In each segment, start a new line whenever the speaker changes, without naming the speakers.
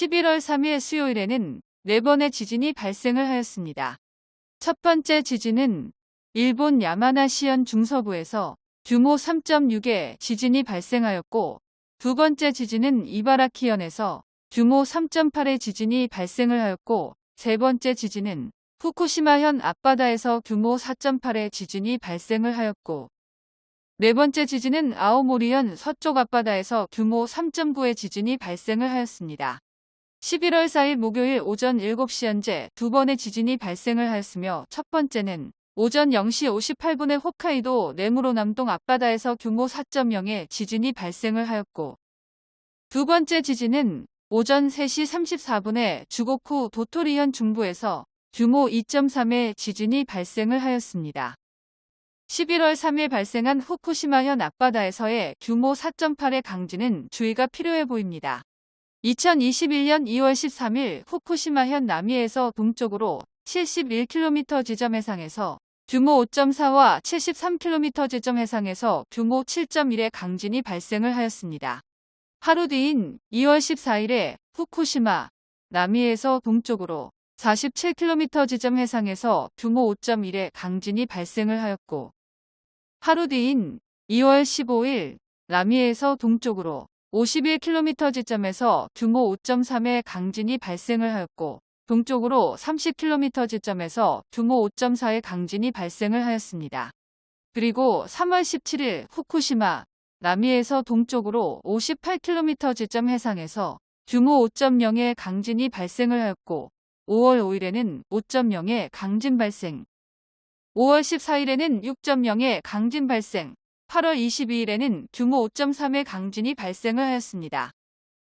11월 3일 수요일에는 4번의 지진이 발생을 하였습니다. 첫 번째 지진은 일본 야마나시현 중서부에서 규모 3.6의 지진이 발생하였고 두 번째 지진은 이바라키현에서 규모 3.8의 지진이 발생을 하였고 세 번째 지진은 후쿠시마현 앞바다에서 규모 4.8의 지진이 발생을 하였고 네 번째 지진은 아오모리현 서쪽 앞바다에서 규모 3.9의 지진이 발생을 하였습니다. 11월 4일 목요일 오전 7시 현재 두 번의 지진이 발생을 하였으며 첫 번째는 오전 0시 58분에 홋카이도 네무로 남동 앞바다에서 규모 4.0의 지진이 발생을 하였고 두 번째 지진은 오전 3시 34분에 주고쿠 도토리현 중부에서 규모 2.3의 지진이 발생을 하였습니다. 11월 3일 발생한 후쿠시마현 앞바다에서의 규모 4.8의 강진은 주의가 필요해 보입니다. 2021년 2월 13일 후쿠시마현 남해에서 동쪽으로 71km 지점 해상에서 규모 5.4와 73km 지점 해상에서 규모 7.1의 강진이 발생을 하였습니다. 하루 뒤인 2월 14일에 후쿠시마 남해에서 동쪽으로 47km 지점 해상에서 규모 5.1의 강진이 발생을 하였고 하루 뒤인 2월 15일 남해에서 동쪽으로 51km 지점에서 규모 5.3의 강진이 발생을 하였고 동쪽으로 30km 지점에서 규모 5.4의 강진이 발생을 하였습니다. 그리고 3월 17일 후쿠시마 남해에서 동쪽으로 58km 지점 해상에서 규모 5.0의 강진이 발생을 하였고 5월 5일에는 5.0의 강진 발생, 5월 14일에는 6.0의 강진 발생, 8월 22일에는 규모 5.3의 강진이 발생을 하였습니다.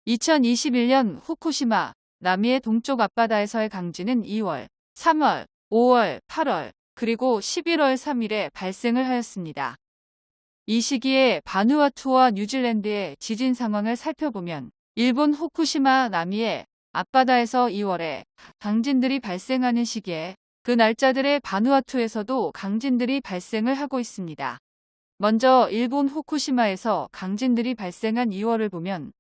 2021년 후쿠시마 남해의 동쪽 앞바다에서의 강진은 2월, 3월, 5월, 8월, 그리고 11월 3일에 발생을 하였습니다. 이 시기에 바누아투와 뉴질랜드의 지진 상황을 살펴보면 일본 후쿠시마 남해의 앞바다에서 2월에 강진들이 발생하는 시기에 그 날짜들의 바누아투에서도 강진들이 발생을 하고 있습니다. 먼저 일본 후쿠시마에서 강진들이 발생한 2월을 보면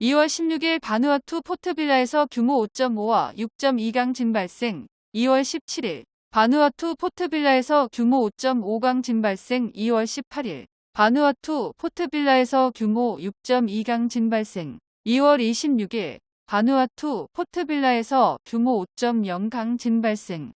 2월 16일 바누아투 포트빌라에서 규모 5.5와 6.2 강 진 발생 2월 17일 바누아투 포트빌라에서 규모 5.5 강 진 발생 2월 18일 바누아투 포트빌라에서 규모 6.2 강 진 발생 2월 26일 바누아투 포트빌라에서 규모 5.0 강진 발생.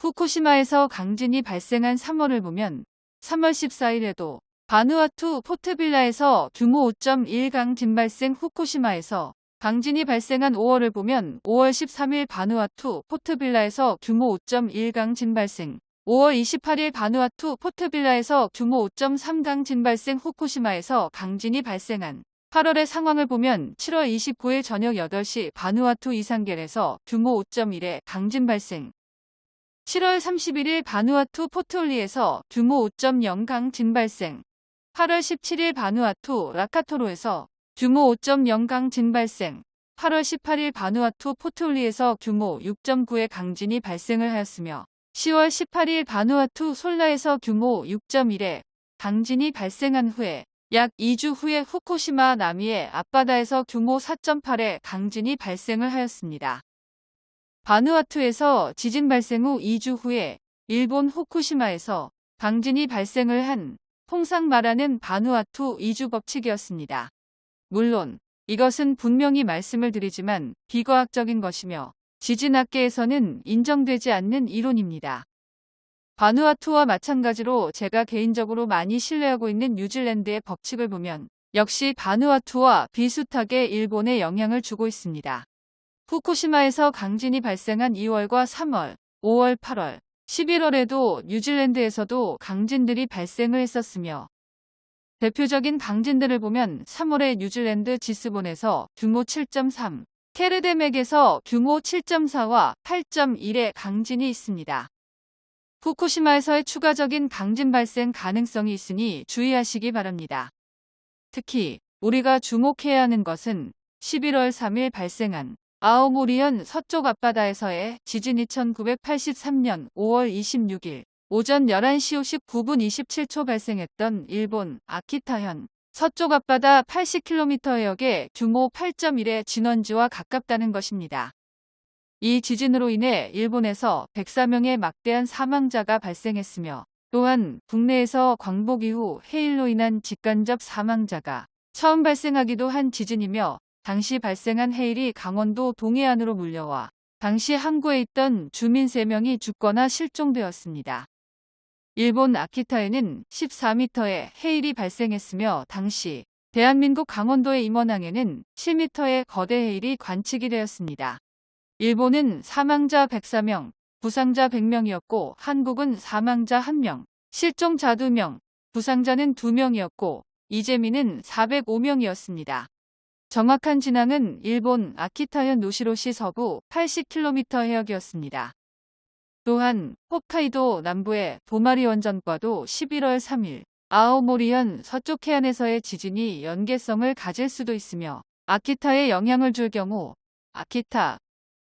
후쿠시마에서 강진이 발생한 3월을 보면 3월 14일에도 바누아투 포트빌라에서 규모 5.1 강 진 발생 후쿠시마에서 강진이 발생한 5월을 보면 5월 13일 바누아투 포트빌라에서 규모 5.1 강 진 발생 5월 28일 바누아투 포트빌라에서 규모 5.3 강 진 발생 후쿠시마에서 강진이 발생한 8월의 상황을 보면 7월 29일 저녁 8시 바누아투 이상겔에서 규모 5.1의 강진 발생 7월 31일 바누아투 포트올리에서 규모 5.0 강진 발생 8월 17일 바누아투 라카토로에서 규모 5.0 강진 발생 8월 18일 바누아투 포트올리에서 규모 6.9의 강진이 발생을 하였으며 10월 18일 바누아투 솔라에서 규모 6.1의 강진이 발생한 후에 약 2주 후에 후쿠시마 남해의 앞바다에서 규모 4.8의 강진이 발생을 하였습니다. 바누아투에서 지진 발생 후 2주 후에 일본 후쿠시마에서 강진이 발생을 한 통상 말하는 바누아투 2주 법칙이었습니다. 물론 이것은 분명히 말씀을 드리지만 비과학적인 것이며 지진학계에서는 인정되지 않는 이론입니다. 바누아투와 마찬가지로 제가 개인적으로 많이 신뢰하고 있는 뉴질랜드의 법칙을 보면 역시 바누아투와 비슷하게 일본에 영향을 주고 있습니다. 후쿠시마에서 강진이 발생한 2월과 3월, 5월, 8월, 11월에도 뉴질랜드에서도 강진들이 발생을 했었으며 대표적인 강진들을 보면 3월에 뉴질랜드 지스본에서 규모 7.3, 케르데맥에서 규모 7.4와 8.1의 강진이 있습니다. 후쿠시마에서의 추가적인 강진 발생 가능성이 있으니 주의하시기 바랍니다. 특히 우리가 주목해야 하는 것은 11월 3일 발생한 아오모리현 서쪽 앞바다에서의 지진 2983년 5월 26일 오전 11시 59분 27초 발생했던 일본 아키타현 서쪽 앞바다 80km 해역의 규모 8.1의 진원지와 가깝다는 것입니다. 이 지진으로 인해 일본에서 104명의 막대한 사망자가 발생했으며 또한 국내에서 광복 이후 해일로 인한 직간접 사망자가 처음 발생하기도 한 지진이며 당시 발생한 해일이 강원도 동해안으로 물려와 당시 항구에 있던 주민 3명이 죽거나 실종되었습니다. 일본 아키타에는 14m의 해일이 발생했으며 당시 대한민국 강원도의 임원항에는 7m의 거대 해일이 관측이 되었습니다. 일본은 사망자 104명, 부상자 100명이었고 한국은 사망자 1명, 실종자 2명, 부상자는 2명이었고 이재민은 405명이었습니다. 정확한 진앙은 일본 아키타현 노시로시 서부 80km 해역이었습니다. 또한 홋카이도 남부의 도마리 원전과도 11월 3일 아오모리현 서쪽 해안에서의 지진이 연계성을 가질 수도 있으며 아키타에 영향을 줄 경우 아키타,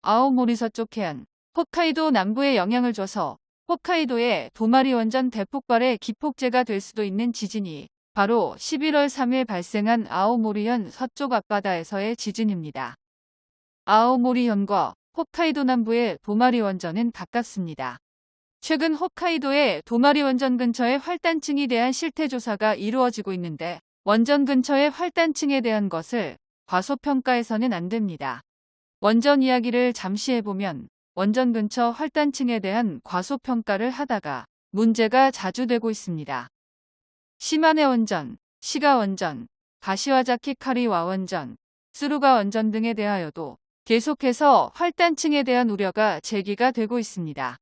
아오모리 서쪽 해안, 홋카이도 남부에 영향을 줘서 홋카이도의 도마리 원전 대폭발의 기폭제가 될 수도 있는 지진이 바로 11월 3일 발생한 아오모리현 서쪽 앞바다에서의 지진입니다. 아오모리현과 홋카이도 남부의 도마리 원전은 가깝습니다. 최근 홋카이도의 도마리 원전 근처의 활단층에 대한 실태 조사가 이루어지고 있는데 원전 근처의 활단층에 대한 것을 과소평가해서는 안 됩니다. 원전 이야기를 잠시 해보면 원전 근처 활단층에 대한 과소평가를 하다가 문제가 자주 되고 있습니다. 시마네 원전, 시가 원전, 가시와자키 카리와 원전, 스루가 원전 등에 대하여도 계속해서 활단층에 대한 우려가 제기가 되고 있습니다.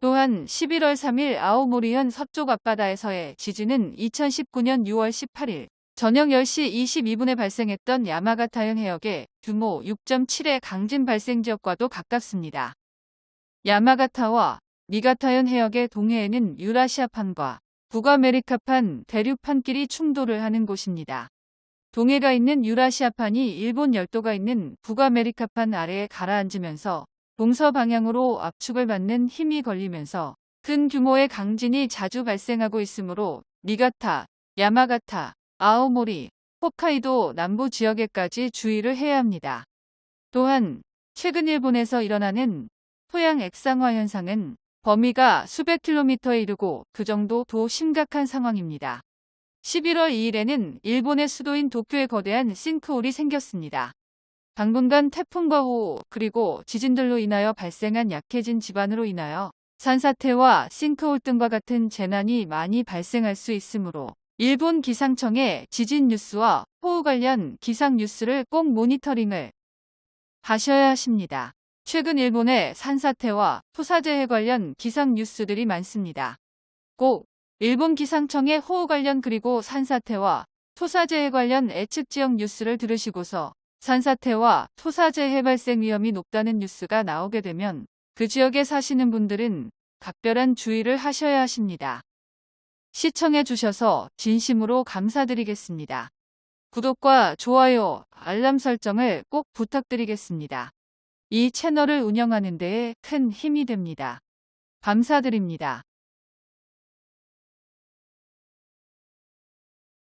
또한 11월 3일 아오모리현 서쪽 앞바다에서의 지진은 2019년 6월 18일 저녁 10시 22분에 발생했던 야마가타현 해역의 규모 6.7의 강진 발생 지역과도 가깝습니다. 야마가타와 미가타현 해역의 동해에는 유라시아판과 북아메리카판, 대륙판끼리 충돌을 하는 곳입니다. 동해가 있는 유라시아판이 일본 열도가 있는 북아메리카판 아래에 가라앉으면서 동서 방향으로 압축을 받는 힘이 걸리면서 큰 규모의 강진이 자주 발생하고 있으므로 니가타, 야마가타, 아오모리, 홋카이도 남부 지역에까지 주의를 해야 합니다. 또한 최근 일본에서 일어나는 토양 액상화 현상은 범위가 수백 킬로미터에 이르고 그 정도 도 심각한 상황입니다. 11월 2일에는 일본의 수도인 도쿄에 거대한 싱크홀이 생겼습니다. 당분간 태풍과 호 그리고 지진들로 인하여 발생한 약해진 지반으로 인하여 산사태와 싱크홀 등과 같은 재난이 많이 발생할 수 있으므로 일본 기상청의 지진 뉴스와 호우 관련 기상 뉴스를 꼭 모니터링을 하셔야 하십니다. 최근 일본의 산사태와 토사재해 관련 기상 뉴스들이 많습니다. 꼭 일본 기상청의 호우 관련 그리고 산사태와 토사재해 관련 예측 지역 뉴스를 들으시고서 산사태와 토사재해 발생 위험이 높다는 뉴스가 나오게 되면 그 지역에 사시는 분들은 각별한 주의를 하셔야 하십니다. 시청해 주셔서 진심으로 감사드리겠습니다. 구독과 좋아요, 알람 설정을 꼭 부탁드리겠습니다. 이 채널을 운영하는 데에 큰 힘이 됩니다. 감사드립니다.